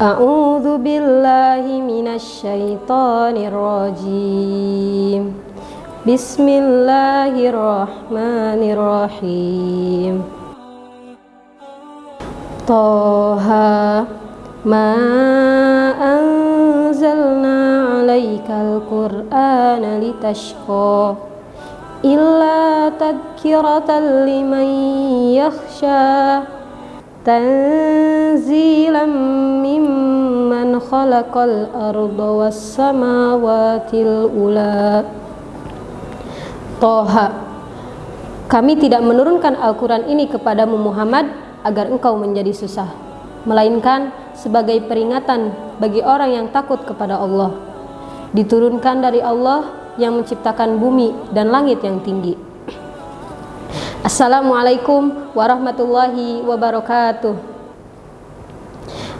أعوذ بالله من الشيطان الرجيم بسم الله الرحمن الرحيم طه ما أنزلنا عليك القرآن لتشقى إلا تذكرة لمن يخشى تنزيلا ممن خلق الأرض والسماوات الأولى Toha Kami tidak menurunkan Al-Quran ini kepadamu Muhammad agar engkau menjadi susah Melainkan sebagai peringatan bagi orang yang takut kepada Allah Diturunkan dari Allah yang menciptakan bumi dan langit yang tinggi Assalamualaikum warahmatullahi wabarakatuh.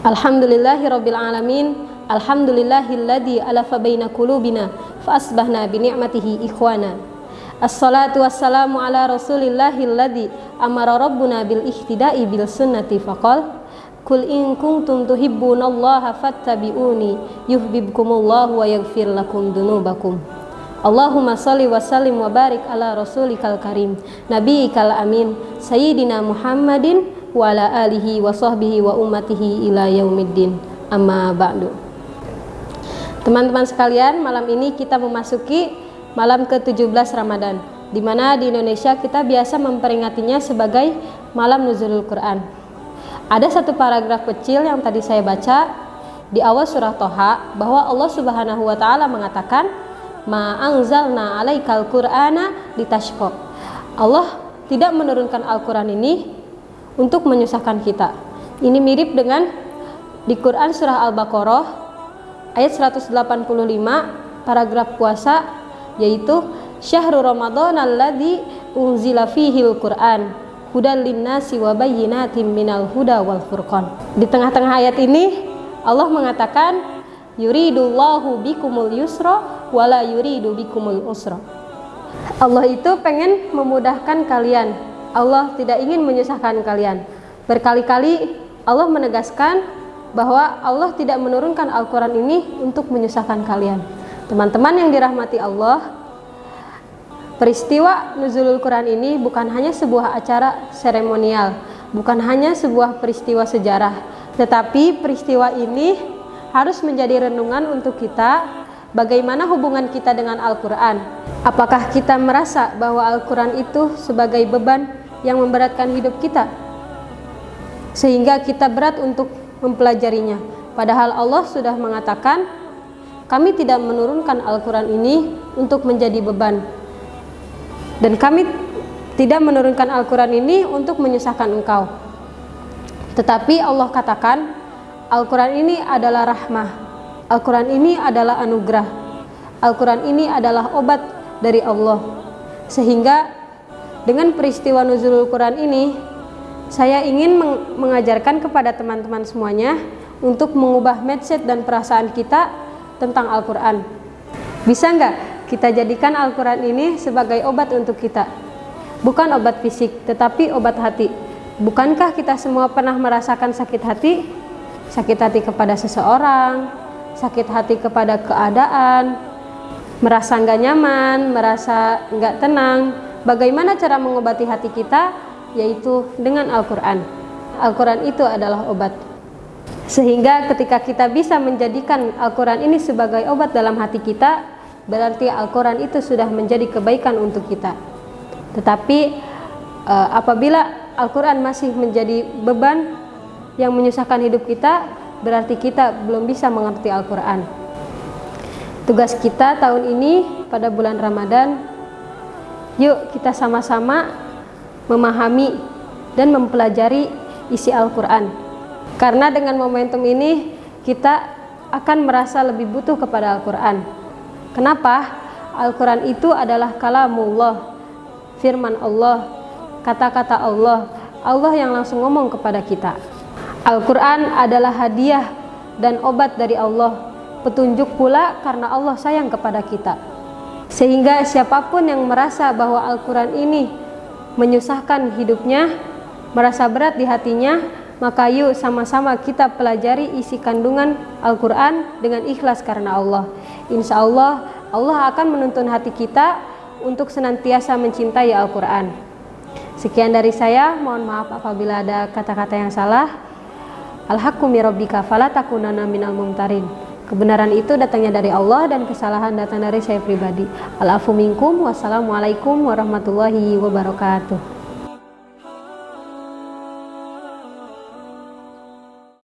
Alhamdulillahirabbil alamin. Alhamdulillahilladzi alafa baina qulubina fa asbahna bi ni'matihi ikhwana. Assalatu wassalamu ala rasulillahilladzi amara rabbuna bil ihtida'i bil sunnati faqal Kul in kuntum tuhibbunallaha fattabi'uni yuhibbukumullahu wa yaghfir lakum dunubakum Allahumma salli wa sallim wa barik ala rasulikal karim Nabiikal amin Sayyidina Muhammadin wa ala alihi wa sahbihi wa ummatihi ila yaumiddin. Amma ba'du. Teman-teman sekalian, malam ini kita memasuki malam ke-17 Ramadan di mana di Indonesia kita biasa memperingatinya sebagai malam nuzulul Quran. Ada satu paragraf kecil yang tadi saya baca di awal surah Toha bahwa Allah Subhanahu wa taala mengatakan ma anzalna alaikal qur'ana litashqa. Allah tidak menurunkan Al-Qur'an ini untuk menyusahkan kita. Ini mirip dengan di Quran surah Al-Baqarah ayat 185 paragraf puasa yaitu syahrul ramadan alladzi unzila fihil Qur'an hudal linnasi wa bayyinatin minal huda wal furqan. Di tengah-tengah ayat ini Allah mengatakan yuridullahu bikumul yusra wala yuridu bikumul usra. Allah itu pengen memudahkan kalian. Allah tidak ingin menyusahkan kalian. Berkali-kali Allah menegaskan bahwa Allah tidak menurunkan Al-Quran ini untuk menyusahkan kalian. Teman-teman yang dirahmati Allah peristiwa nuzulul Quran ini bukan hanya sebuah acara seremonial bukan hanya sebuah peristiwa sejarah tetapi peristiwa ini harus menjadi renungan untuk kita bagaimana hubungan kita dengan Al-Quran. Apakah kita merasa bahwa Al-Quran itu sebagai beban yang memberatkan hidup kita? Sehingga kita berat untuk mempelajarinya. Padahal Allah sudah mengatakan, kami tidak menurunkan Al-Quran ini untuk menjadi beban. Dan kami tidak menurunkan Al-Quran ini untuk menyusahkan engkau. Tetapi Allah katakan, Al-Quran ini adalah rahmah. Al-Quran ini adalah anugerah. Al-Quran ini adalah obat dari Allah. Sehingga dengan peristiwa nuzulul Quran ini saya ingin mengajarkan kepada teman-teman semuanya untuk mengubah mindset dan perasaan kita tentang Al-Quran. Bisa nggak kita jadikan Al-Quran ini sebagai obat untuk kita? Bukan obat fisik tetapi obat hati. Bukankah kita semua pernah merasakan sakit hati sakit hati kepada seseorang, sakit hati kepada keadaan, merasa nggak nyaman, merasa nggak tenang. Bagaimana cara mengobati hati kita? Yaitu dengan Al-Quran. Al-Quran itu adalah obat. Sehingga ketika kita bisa menjadikan Al-Quran ini sebagai obat dalam hati kita, berarti Al-Quran itu sudah menjadi kebaikan untuk kita. Tetapi eh, apabila Al-Quran masih menjadi beban yang menyusahkan hidup kita berarti kita belum bisa mengerti Al-Quran. Tugas kita tahun ini pada bulan Ramadan yuk kita sama-sama memahami dan mempelajari isi Al-Quran. Karena dengan momentum ini kita akan merasa lebih butuh kepada Al-Quran. Kenapa? Al-Quran itu adalah kalamullah firman Allah kata-kata Allah Allah yang langsung ngomong kepada kita Al-Quran adalah hadiah dan obat dari Allah petunjuk pula karena Allah sayang kepada kita sehingga siapa pun yang merasa bahwa Al-Quran ini menyusahkan hidupnya merasa berat di hatinya Maka yuk sama-sama kita pelajari isi kandungan Al-Quran dengan ikhlas karena Allah. Insya Allah, Allah akan menuntun hati kita untuk senantiasa mencintai Al-Quran. Sekian dari saya, mohon maaf apabila ada kata-kata yang salah. Al-haqqu mirabbika minal mumtarin. Kebenaran itu datangnya dari Allah dan kesalahan datang dari saya pribadi. Al-afu minkum. Wassalamualaikum warahmatullahi wabarakatuh.